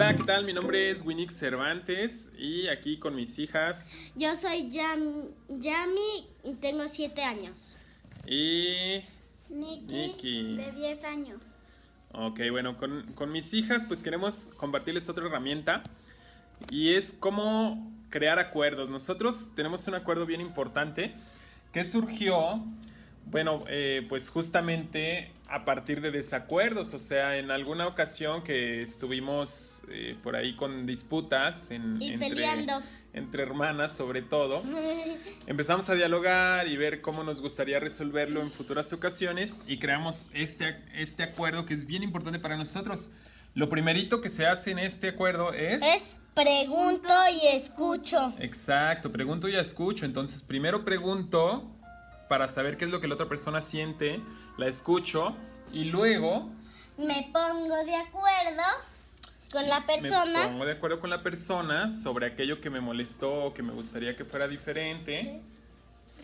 nombre es Winix Cervantes y aquí con mis hijas Yo soy Yam- Yami y tengo 7 años. y... Nikki, Nikki. de 10 años. Ok, bueno, con, con mis hijas pues queremos compartirles otra herramienta y es cómo crear acuerdos. Nosotros tenemos un acuerdo bien importante que surgió, bueno, eh, pues justamente a partir de desacuerdos, o sea, en alguna ocasión que estuvimos eh, por ahí con disputas en, Y entre, peleando. entre hermanas sobre todo. Empezamos a dialogar y ver cómo nos gustaría resolverlo en futuras ocasiones y creamos este, este acuerdo que es bien importante para nosotros. Lo primerito que se hace en este acuerdo es... Es pregunto y escucho. Exacto, pregunto y escucho. Entonces, primero pregunto para saber qué es lo que la otra persona siente, la escucho y luego Me pongo de acuerdo con la me persona. pongo de acuerdo con la persona sobre aquello que me molestó o que me gustaría que fuera diferente.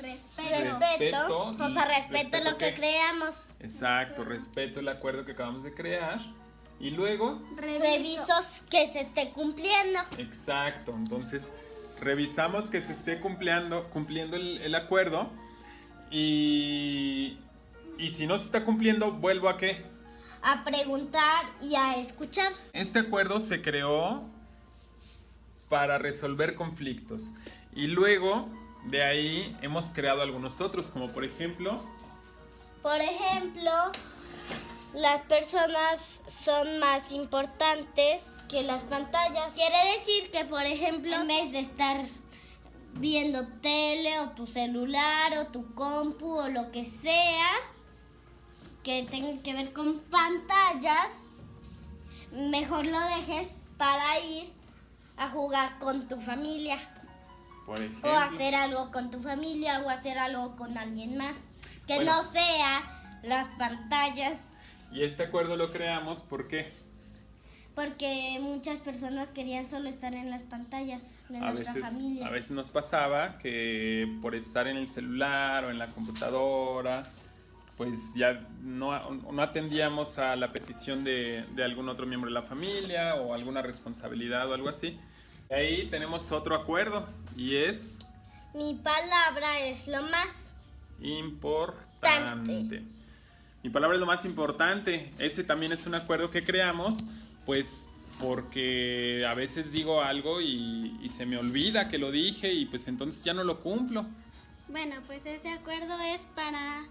Respeto. Respeto. O sea, respeto ¿respeto lo que creamos. Exacto, respeto el acuerdo que acabamos de crear. Y luego Revisos que se esté cumpliendo. Exacto, entonces revisamos que se esté cumpliendo, cumpliendo el, el acuerdo y, y si no se está cumpliendo, vuelvo a qué. A preguntar y a escuchar. Este acuerdo se creó para resolver conflictos y luego de ahí hemos creado algunos otros, como por ejemplo, Por ejemplo, las personas son más importantes que las pantallas. Quiere decir que, por ejemplo, en vez de estar viendo tele o tu celular o tu compu o lo que sea que tenga que ver con pantallas, mejor lo dejes para ir a jugar con tu familia. Por ejemplo, o hacer algo con tu familia o hacer algo con alguien más. Que Bueno. no sea las pantallas. Y este acuerdo lo creamos porque porque muchas personas querían solo estar en las pantallas de a nuestra veces, familia. a veces nos pasaba que por estar en el celular o en la computadora, pues ya no, no atendíamos a la petición de, de algún otro miembro de la familia o alguna responsabilidad o algo así. Ahí tenemos otro acuerdo y es Mi palabra es lo más. importante. Mi palabra es lo más importante. Ese también es un acuerdo que creamos, pues porque a veces digo algo y, y se me olvida que lo dije y pues entonces ya no lo cumplo. Bueno, pues ese acuerdo es para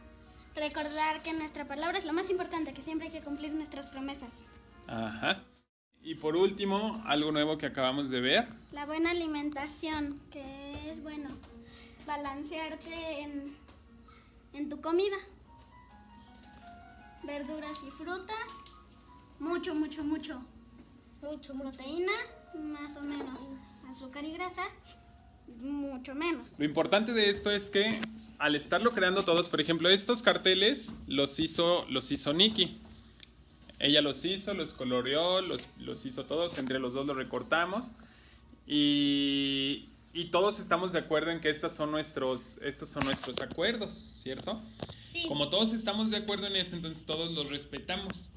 recordar que nuestra palabra es lo más importante, que siempre hay que cumplir nuestras promesas. Ajá. Y por último, algo nuevo que acabamos de ver. La buena alimentación, que es bueno, balancearte en, en tu comida. Verduras y frutas, mucho, mucho, mucho. Mucho, mucho. Proteína, más o menos. Azúcar y grasa, mucho menos. Lo importante de esto es que al estarlo creando todos, por ejemplo, estos carteles los hizo, los hizo Nikki. Ella los hizo, los coloreó, los, los hizo todos, entre los dos los recortamos. Y, y todos estamos de acuerdo en que estos son nuestros, estos son nuestros acuerdos, ¿cierto? Sí. Como todos estamos de acuerdo en eso, entonces todos los respetamos.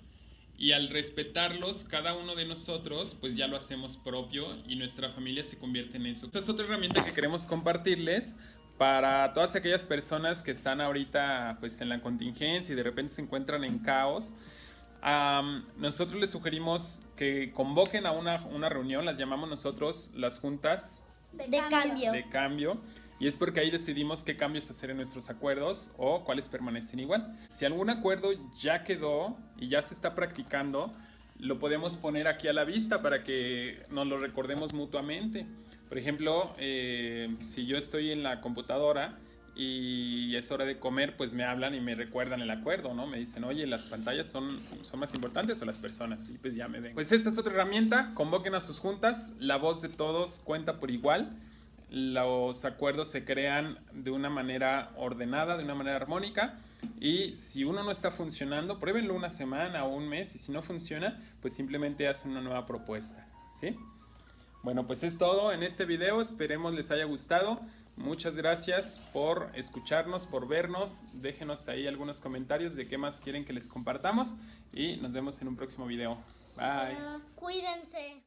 Y al respetarlos, cada uno de nosotros, pues ya lo hacemos propio y nuestra familia se convierte en eso. Esta es otra herramienta que queremos compartirles para todas aquellas personas que están ahorita pues en la contingencia y de repente se encuentran en caos. Nosotros les sugerimos que convoquen a una, una reunión, las llamamos nosotros las juntas De cambio. de cambio y es porque ahí decidimos qué cambios hacer en nuestros acuerdos o cuáles permanecen igual. Si algún acuerdo ya quedó y ya se está practicando, lo podemos poner aquí a la vista para que nos lo recordemos mutuamente. Por ejemplo, eh, si yo estoy en la computadora y es hora de comer, pues me hablan y me recuerdan el acuerdo, ¿no? Me dicen, oye, las pantallas son, son más importantes o las personas, y pues ya me ven. Pues esta es otra herramienta, convoquen a sus juntas, la voz de todos cuenta por igual, los acuerdos se crean de una manera ordenada, de una manera armónica, y si uno no está funcionando, pruébenlo una semana o un mes, y si no funciona, pues simplemente hacen una nueva propuesta, ¿sí? Bueno, pues es todo en este video. Esperemos les haya gustado. Muchas gracias por escucharnos, por vernos. Déjenos ahí algunos comentarios de qué más quieren que les compartamos. Y nos vemos en un próximo video. Bye. Cuídense.